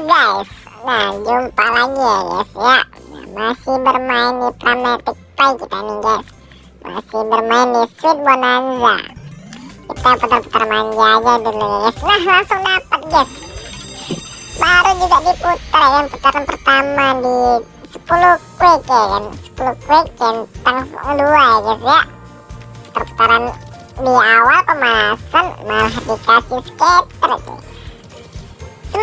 guys. Nah jumpa lagi ya guys ya. Nah, Masih bermain di Pragmatic Play kita nih guys. Masih bermain di Sweet Bonanza. Kita putar-putar manja aja dulu ya guys. Nah langsung dapat guys. Baru juga diputar ya Putaran pertama di 10 quick ya kan. 10 quick centang 2 ya guys ya. Perputaran di awal pemanasan malah dikasih skater cuy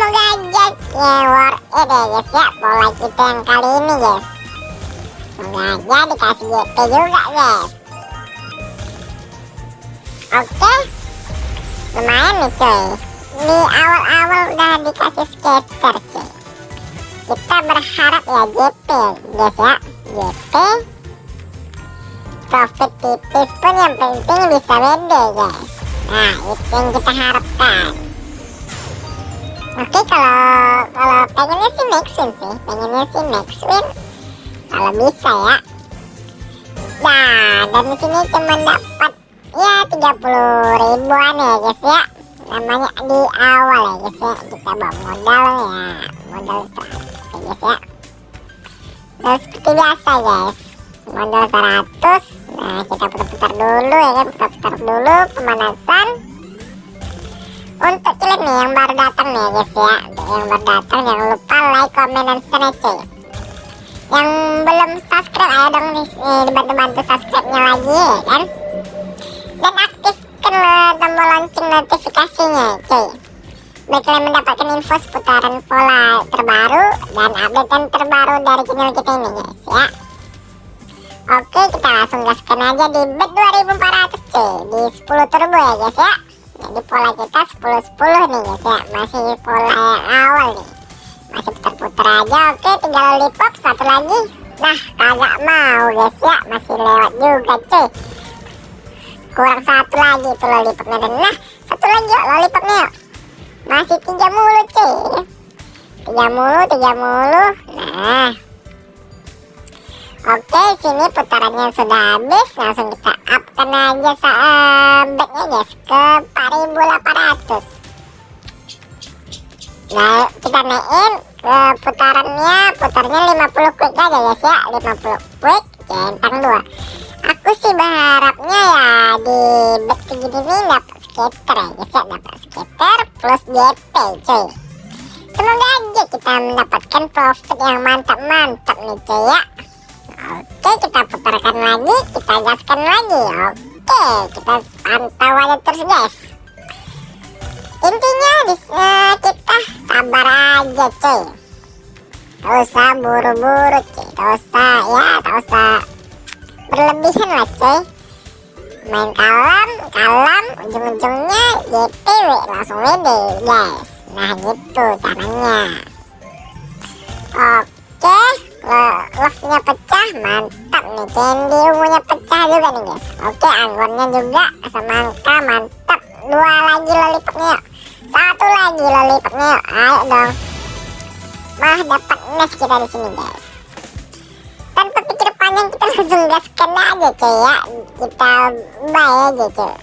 Semoga aja worth it ya guys ya Pola kita yang kali ini guys Semoga aja dikasih GP juga guys Oke Lumayan nih cuy Di awal-awal udah dikasih skater cuy Kita berharap ya GP guys ya GP Profit tipis pun yang penting bisa WD guys. Nah itu yang kita harapkan Oke kalau kalau pengennya sih max win sih, pengennya sih max win kalau bisa ya. Nah dan di sini cuma dapat ya 30 ribuan ya guys ya. Namanya di awal ya guys ya. Kita bawa modal ya, modal 100 ya guys ya. Dan seperti biasa guys, modal 100. Nah kita putar-putar dulu ya kan, putar-putar dulu pemanasan untuk kalian nih yang baru datang nih guys ya. Yang baru datang jangan lupa like comment dan share cuy. Yang belum subscribe ayo dong nih dibantu-bantu subscribe nya lagi ya kan? Dan aktifkan tombol lonceng notifikasinya cuy. Biar kalian mendapatkan info seputaran pola terbaru dan update terbaru dari channel kita ini guys ya. Oke kita langsung gaskan aja di bet 2400 cuy. Di 10 turbo ya guys ya jadi pola kita 10-10 nih guys ya. Masih pola yang awal nih. Masih putar-putar aja oke tinggal lollipop satu lagi. Nah kagak mau guys ya. Masih lewat juga cuy. Kurang satu lagi tuh lollipopnya. Dan nah satu lagi yuk lollipopnya yuk. Masih tiga mulu cuy. Tiga mulu tiga mulu. Nah Oke, sini putarannya sudah habis. Langsung kita upkan aja sahabatnya guys ke 4800. Nah, kita naikin ke putarannya, putarnya 50 quick aja guys ya, 50 quick centang 2. Aku sih berharapnya ya di bet segini nih dapat skater ya guys ya, dapat skater plus JP cuy. Semoga aja kita mendapatkan profit yang mantap-mantap nih cuy ya. Oke kita putarkan lagi kita gaskan lagi. Oke kita pantau aja terus guys. Intinya di, uh, kita sabar aja cuy. Tak usah buru-buru cuy. Tak usah ya tak usah berlebihan lah cuy. Main kalem kalem ujung-ujungnya JPW langsung WD guys. Nah gitu caranya. Oke love-nya pecah mantap nih. Candy ungunya pecah juga nih guys. Oke anggonnya juga semangka mantap. Dua lagi lollipopnya satu lagi lollipopnya ayo dong. Mah dapat nes kita di sini guys. Tanpa pikir panjang kita langsung gaskan aja cuy ya. Kita buy aja cuy.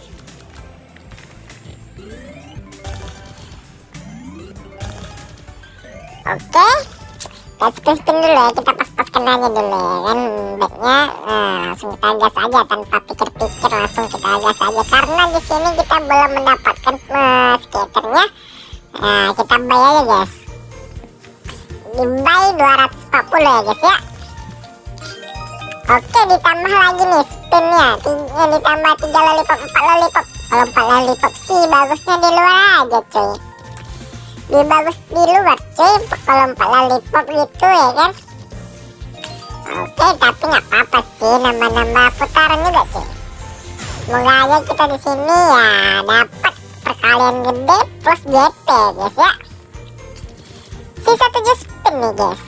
Oke, okay kita spin-spin dulu ya kita pas-paskan aja dulu ya kan. Backnya nah langsung kita gas aja tanpa pikir-pikir langsung kita gas aja. Karena di sini kita belum mendapatkan uh, skaternya. Nah kita buy aja guys. Di buy 240 ya guys ya. Oke ditambah lagi nih spinnya. Tiga, ditambah 3 lollipop 4 lollipop. Kalau 4 lollipop sih bagusnya di luar aja cuy lebih bagus di luar cuy. Kalau empat lollipop gitu ya kan? Oke tapi nggak apa-apa sih. Nambah-nambah putaran juga cuy. Semoga aja kita di sini ya dapat perkalian gede plus JP guys ya. Sisa 7 spin nih guys.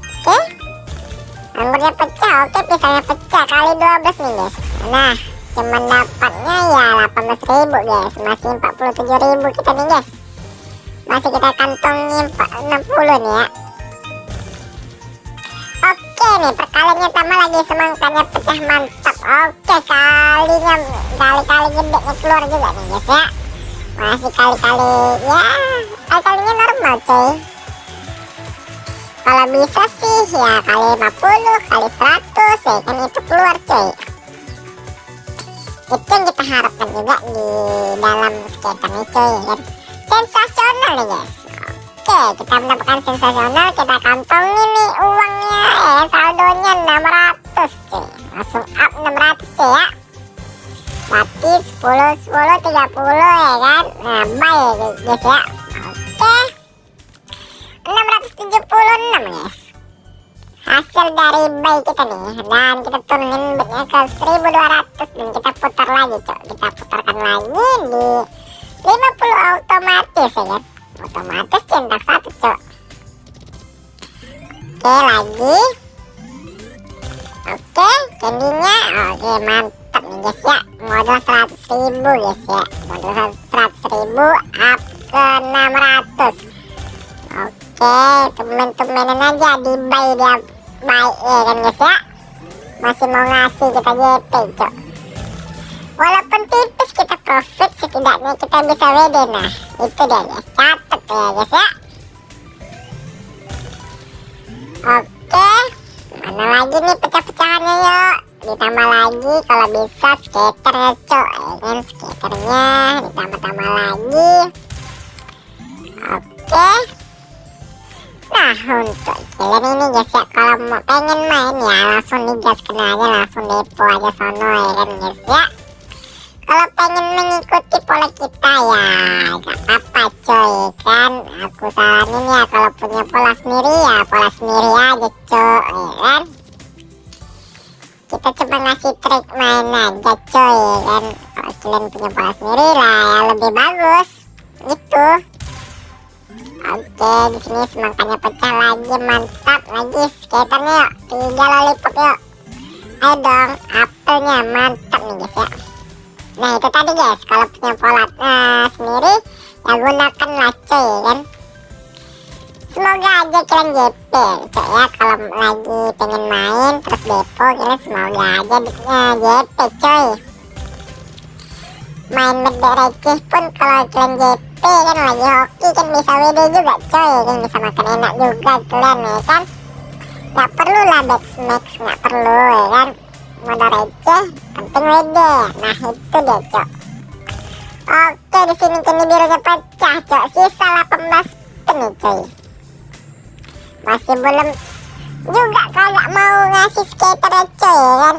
Oke. Anggurnya pecah. Oke pisangnya pecah. Kali 12 nih guys. Nah cuman dapatnya ya 18.000 guys. Masih 47.000 kita nih guys masih kita kantongin 60 nih ya. Oke nih perkaliannya tambah lagi. Semangkanya pecah mantap. Oke kalinya kali-kali gedenya keluar juga nih guys ya. Masih kali-kali ya kali-kalinya normal coy. Kalau bisa sih ya kali 50 kali 100 ya kan itu keluar coy. Itu yang kita harapkan juga di dalam skater coy ya kan nih guys oke kita mendapatkan sensasional kita kantongin nih uangnya. Ya saldonya 600 coy langsung up 600 coy ya. Berarti 10 10 30 ya kan? Nah bye guys ya. Oke. 676 guys. Hasil dari buy kita nih. Dan kita turunin betnya ke 1200 dan kita putar lagi cok kita putarkan lagi di 50 otomatis ya kan otomatis centang satu cok oke lagi oke candinya oke mantap nih guys ya modal 100 ribu guys ya modal 100 ribu up ke 600 Oke, temen-temenan aja di buy dia baik ya kan guys ya. Masih mau ngasih kita JP, cok. Walaupun tipis kita profit, setidaknya kita bisa WD. Nah, itu dia guys. Ya guys ya. Oke, mana lagi nih pecah-pecahannya yuk. Ditambah lagi kalau bisa skater ya cok. Ya kan, skaternya ditambah-tambah lagi. Oke. Nah untuk kalian ini guys ya kalau mau pengen main ya langsung digaskan aja langsung depo aja sono ya kan guys ya kalau pengen mengikuti pola kita ya gak apa-apa coy kan? Aku saranin ya kalau punya pola sendiri ya pola sendiri aja coy ya kan? Kita coba ngasih trik main aja coy ya kan? Kalau kalian punya pola sendiri lah ya lebih bagus. Gitu. Oke, di sini semangkanya pecah lagi, mantap lagi. Skaternya yuk, tiga lollipop yuk. Ayo dong, apelnya mantap nih guys ya. Nah itu tadi guys, kalau punya pola uh, sendiri, ya gunakan laco ya kan. Semoga aja kalian JP cok ya, kalau lagi pengen main terus depo, kalian semoga aja uh, JP coy. Main medek receh pun kalau kalian JP kan lagi hoki kan bisa WD juga coy kan bisa makan enak juga kalian ya kan nggak perlu lah back max nggak perlu ya kan modal receh penting WD nah itu dia cok. Oke di sini kini birunya pecah cok. Sisa 18 pen nih coy. Masih belum juga kagak mau ngasih skater ya coy ya kan?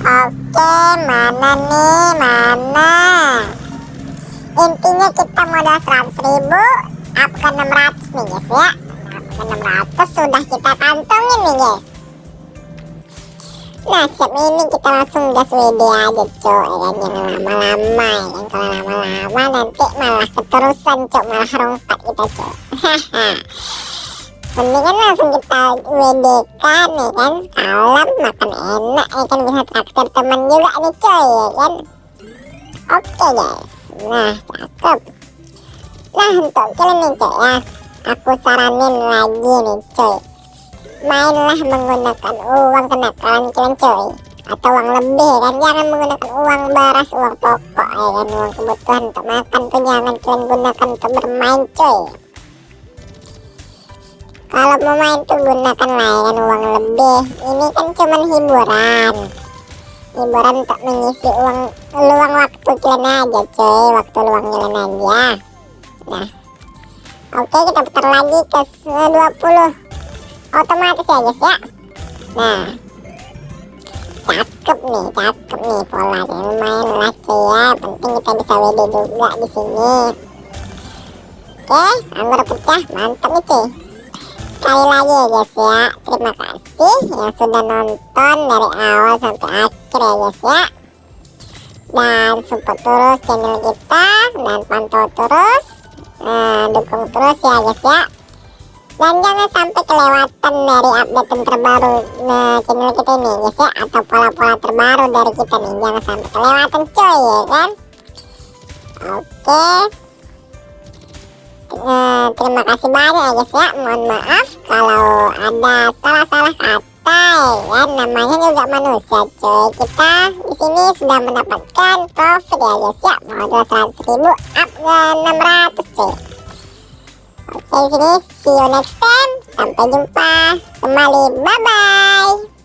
Oke mana nih? Mana? Intinya kita modal 100 ribu up ke 600 nih guys ya. Up ke 600 sudah kita kantongin nih guys nah siap. Ini kita langsung gas WD aja cok ya kan jangan lama-lama ya. Kalau lama-lama. Nanti malah keterusan cok malah rompat kita cok mendingan langsung kita WD kan ya kan? Salam makan enak ya kan? Bisa traktir teman juga nih coy ya kan? Oke okay, guys. Nah, cakep. Nah, untuk kalian nih cok ya, aku saranin lagi nih coy. Mainlah menggunakan uang kenakalan kalian coy. Atau uang lebih kan, jangan menggunakan uang beras, uang pokok ya kan, uang kebutuhan untuk makan tuh jangan kalian gunakan untuk bermain coy. Kalau mau main tuh gunakan lah ya kan? Uang lebih. Ini kan cuman hiburan. Hiburan untuk mengisi uang luang waktu kalian aja coy waktu luang kalian aja. Nah. Oke kita putar lagi ke 20 otomatis ya guys ya. Nah cakep nih cakep nih polanya lumayan lah ya penting kita bisa WD juga di sini. Oke anggur pecah mantap nih cuy. Sekali lagi ya guys ya. Terima kasih yang sudah nonton dari awal sampai akhir ya guys ya. Dan support terus channel kita dan pantau terus nah, dukung terus ya guys ya dan jangan sampai kelewatan dari update terbaru nah, channel kita ini guys ya atau pola-pola terbaru dari kita nih jangan sampai kelewatan coy ya kan? Oke. Eh, terima kasih banyak ya guys ya. Mohon maaf kalau ada salah-salah kata ya namanya juga manusia coy kita di sini sudah mendapatkan profit ya guys ya. Modal 100 ribu up ke 600 coy sampai sini see you next time. Sampai jumpa. Kembali. Bye bye